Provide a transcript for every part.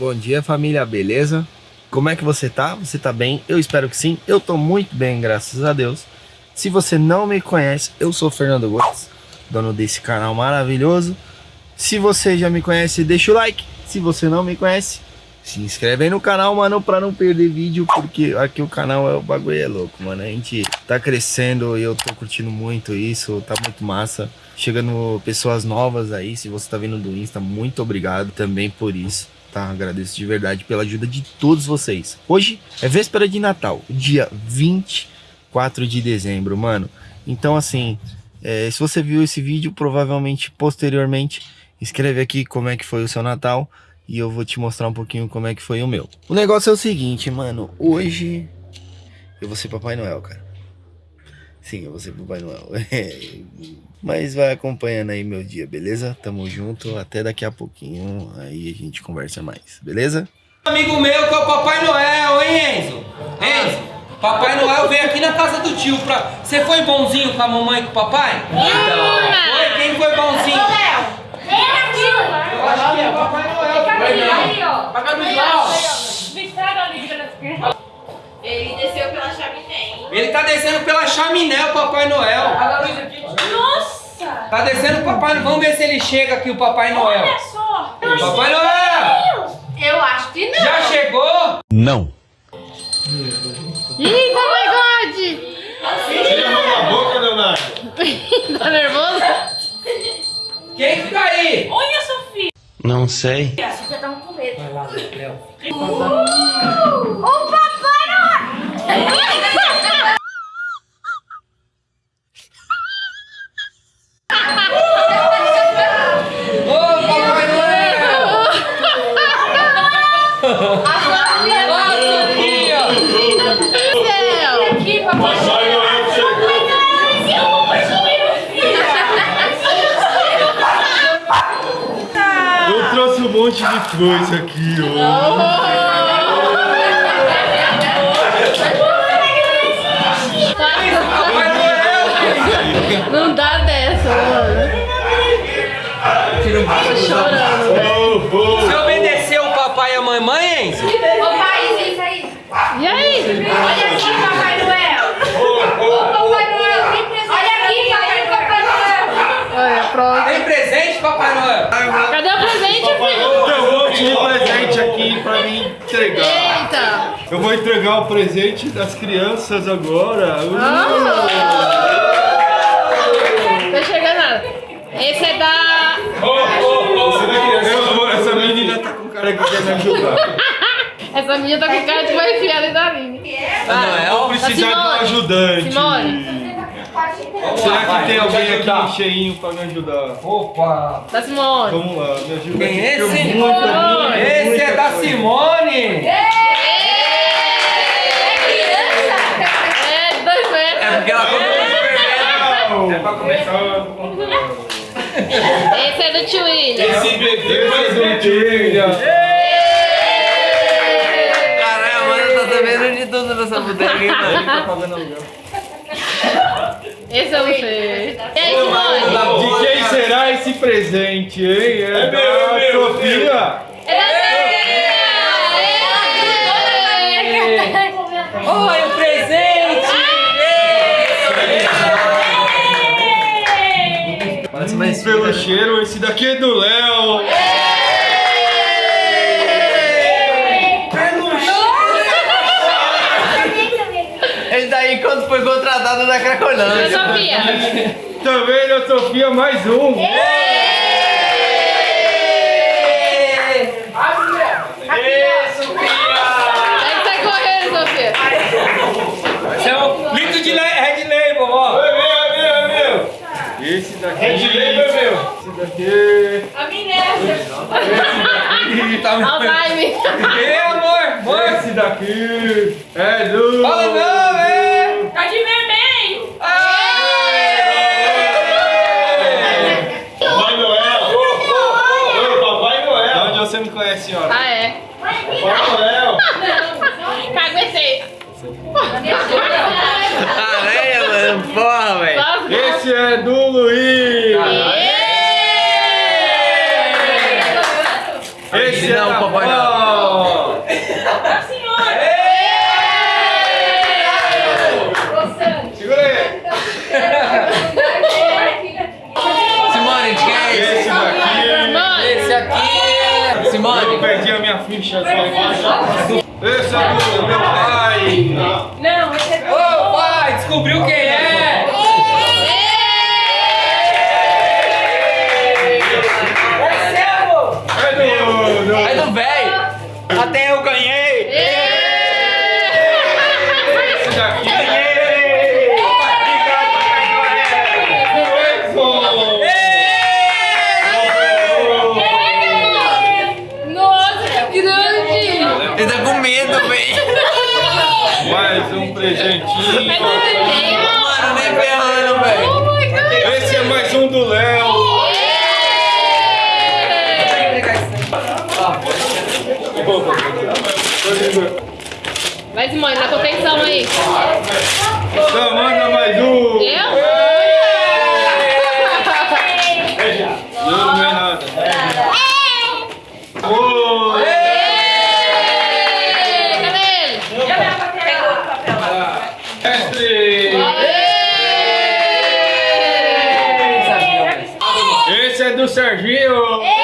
Bom dia família, beleza? Como é que você tá? Você tá bem? Eu espero que sim. Eu tô muito bem, graças a Deus. Se você não me conhece, eu sou Fernando Gomes, dono desse canal maravilhoso. Se você já me conhece, deixa o like. Se você não me conhece, se inscreve aí no canal, mano, pra não perder vídeo, porque aqui o canal é o bagulho é louco, mano. A gente tá crescendo e eu tô curtindo muito isso, tá muito massa. Chegando pessoas novas aí, se você tá vindo do Insta, muito obrigado também por isso, tá? Agradeço de verdade pela ajuda de todos vocês. Hoje é véspera de Natal, dia 24 de dezembro, mano. Então, assim, é, se você viu esse vídeo, provavelmente posteriormente, escreve aqui como é que foi o seu Natal e eu vou te mostrar um pouquinho como é que foi o meu. O negócio é o seguinte, mano, hoje eu vou ser Papai Noel, cara. Sim, eu vou ser Papai Noel. Mas vai acompanhando aí meu dia, beleza? Tamo junto, até daqui a pouquinho, aí a gente conversa mais, beleza? Amigo meu que é o Papai Noel, hein, Enzo? Enzo, Papai Noel veio aqui na casa do tio pra... Você foi bonzinho com a mamãe e com o papai? Não. Foi? Quem foi bonzinho? Eu acho que é Papai Noel. Ali, ó. Luz lá, ó. Vistaram ali, cara. Ele tá descendo pela chaminé, o Papai Noel. Nossa! Tá descendo o Papai Noel. Vamos ver se ele chega aqui, o Papai Noel. Olha só! Papai Noel! Eu acho que não. Já chegou? Não. Eita, my God! Tira a mão da boca, Leonardo! Tá nervoso? Quem que tá aí? Olha, Sofia! Não sei. A Sofia tava com medo. Vai lá, Léo. O papai não! Monte de coisa aqui, ó. Entregar. Eita! Eu vou entregar o presente das crianças agora. Ah. Tá chegando nada. Esse é da... Eu vou- essa menina tá com cara que quer me ajudar. Essa minha tá com cara de vai enfiar da Aline. Noel? Vou precisar de um ajudante. Simone. Será que tem alguém aqui cheinho pra me ajudar? Opa! Da Simone. Vamos lá, me ajuda Quem é esse? eu muita, muita, Esse muita é da coisa. Simone! É, de dois metros. porque ela É pra começar, eu vou contar. Esse é do tio William. Esse bebê vai do William. Caralho, mano, tá sabendo de tudo nessa bodega, mano? Tá pagando aluguel. Esse eu não sei. E aí, Simone? De quem será esse presente, hein? É, da Sofia. Olha o presente! Parece mais Pelo cheiro, esse daqui é do Léo. Esse daí quando foi contratado da Oi, Cracolândia. Sofia. Tá vendo, a Sofia? Mais um. Aí sai correndo, Sofia. Esse é um litro de le- Red Label, ó! É meu, é meu, é meu. Esse daqui. Esse daqui. A Minerva. Tá me- Alzheimer. Ei, amor! Amor! Daqui. É do. Fala não, é! Tá de vermelho. Papai Noel. Ô, Papai Noel. De onde você me conhece, senhora? Ah, é. Papai Noel. Caguetei. Aranha, mano, porra, velho. Esse é do Luiz. Ê! Esse é Não, da Papai Paula. Perdi a minha ficha. Esse é do meu pai. Não, esse é Ô, pai, descobriu quem é? É do... do... É do velho. Até eu ganhei. Esse daqui. Presentinho. É. Mano, nem ferrando, velho. Oh! Esse é mais um do Léo. Vai, Simone, na contenção aí. Então, manda mais um. Eu? Não, não é nada. Cadê do Serginho. As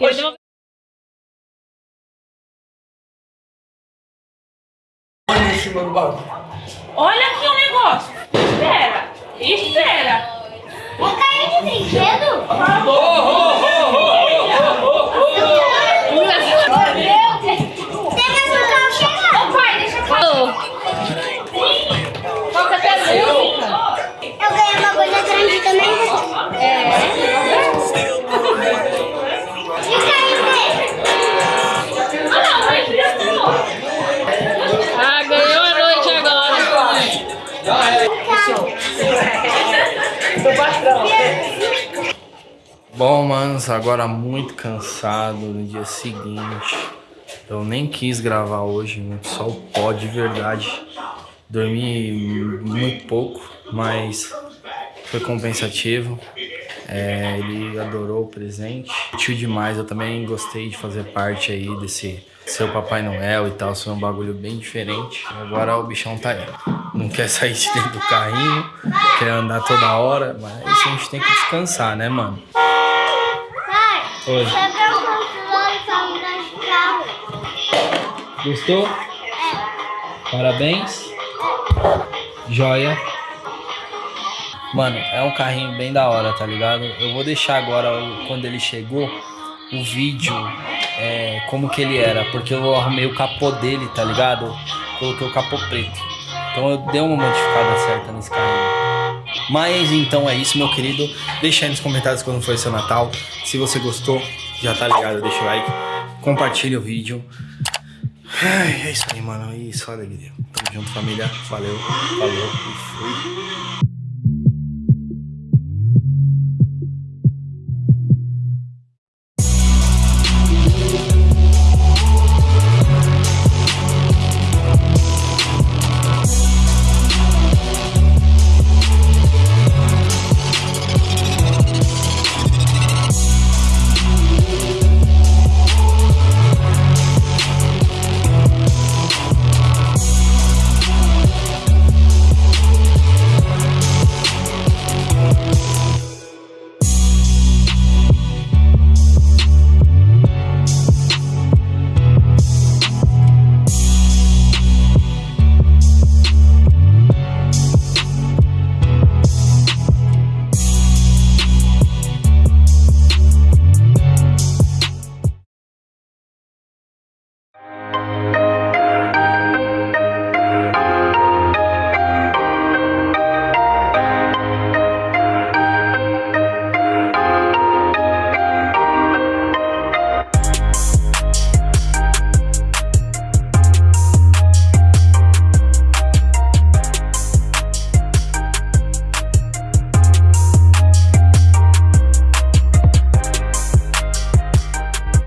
Ele deu- Olha aqui o negócio. Espera. Espera. Um carrinho de brinquedo? Ô Bom, manos, agora muito cansado no dia seguinte. Eu nem quis gravar hoje, muito só o pó de verdade. Dormi muito pouco, mas foi compensativo. É, ele adorou o presente, curtiu demais. Eu também gostei de fazer parte aí desse seu Papai Noel e tal. Foi um bagulho bem diferente. Agora o bichão tá aí. Não quer sair de dentro do carrinho, quer andar toda hora, mas a gente tem que descansar, né, mano? Pai, Oi. você viu o controle pra mudar de carro? Gostou? Parabéns. Joia. Mano, é um carrinho bem da hora, tá ligado? Eu vou deixar agora, quando ele chegou, o vídeo, é, como que ele era. Porque eu arrumei o capô dele, tá ligado? Coloquei o capô preto. Então eu dei uma modificada certa nesse carrinho. Mas então é isso, meu querido. Deixa aí nos comentários quando foi seu Natal. Se você gostou, já tá ligado, deixa o like. Compartilha o vídeo. Ai, é isso aí, mano. E só alegria. Tamo junto, família. Valeu, falou e fui.